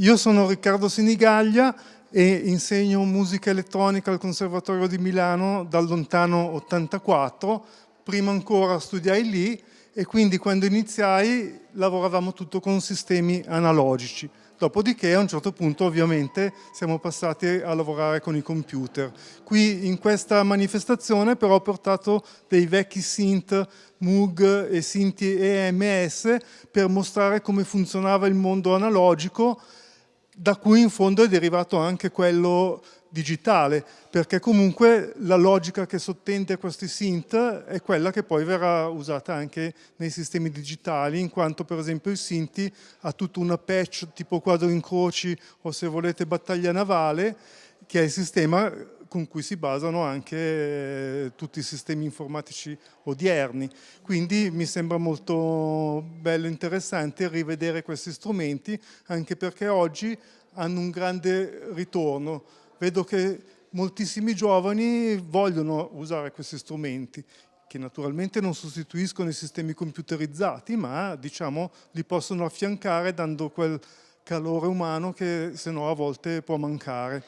Io sono Riccardo Sinigaglia e insegno musica elettronica al Conservatorio di Milano dal lontano 84. Prima ancora studiai lì e quindi quando iniziai lavoravamo tutto con sistemi analogici. Dopodiché a un certo punto ovviamente siamo passati a lavorare con i computer. Qui in questa manifestazione però ho portato dei vecchi synth Moog e Sinti EMS per mostrare come funzionava il mondo analogico da cui in fondo è derivato anche quello digitale, perché comunque la logica che sottende a questi synth è quella che poi verrà usata anche nei sistemi digitali, in quanto per esempio il Sinti ha tutta una patch tipo quadro incroci o se volete battaglia navale, che è il sistema con cui si basano anche eh, tutti i sistemi informatici odierni. Quindi mi sembra molto bello e interessante rivedere questi strumenti, anche perché oggi hanno un grande ritorno. Vedo che moltissimi giovani vogliono usare questi strumenti, che naturalmente non sostituiscono i sistemi computerizzati, ma diciamo li possono affiancare dando quel calore umano che se no a volte può mancare.